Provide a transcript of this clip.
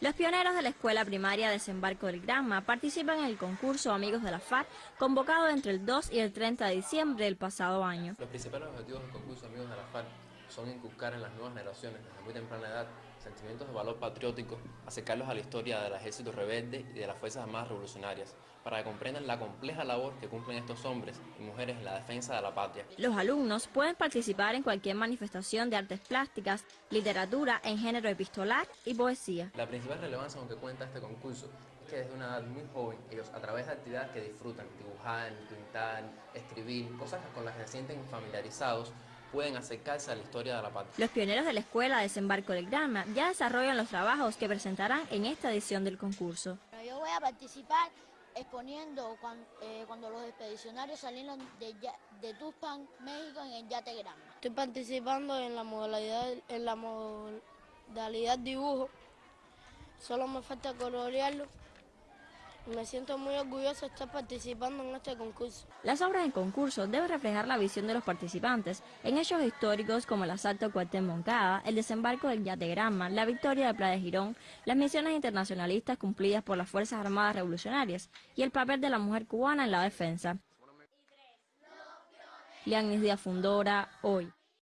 Los pioneros de la escuela primaria Desembarco del Granma participan en el concurso Amigos de la FARC, convocado entre el 2 y el 30 de diciembre del pasado año. Los principales objetivos del concurso Amigos de la son inculcar en las nuevas generaciones desde muy temprana edad sentimientos de valor patriótico, acercarlos a la historia del ejército rebelde y de las Fuerzas Armadas Revolucionarias, para que comprendan la compleja labor que cumplen estos hombres y mujeres en la defensa de la patria. Los alumnos pueden participar en cualquier manifestación de artes plásticas, literatura en género epistolar y poesía. La principal relevancia con que cuenta este concurso es que desde una edad muy joven ellos a través de actividades que disfrutan, dibujar, pintar, escribir, cosas con las que se sienten familiarizados, pueden acercarse a la historia de la patria. Los pioneros de la Escuela Desembarco del Granma ya desarrollan los trabajos que presentarán en esta edición del concurso. Yo voy a participar exponiendo eh, cuando, los expedicionarios salieron de, de Tuxpan, México, en el Yate Granma. Estoy participando en la modalidad, en la modalidad dibujo, solo me falta colorearlo me siento muy orgulloso de estar participando en este concurso. Las obras en concurso deben reflejar la visión de los participantes en hechos históricos como el asalto a Cuartel Moncada, el desembarco del Yate Granma, la victoria de Playa de Girón, las misiones internacionalistas cumplidas por las Fuerzas Armadas Revolucionarias y el papel de la mujer cubana en la defensa. Lianis Díaz Fundora, hoy.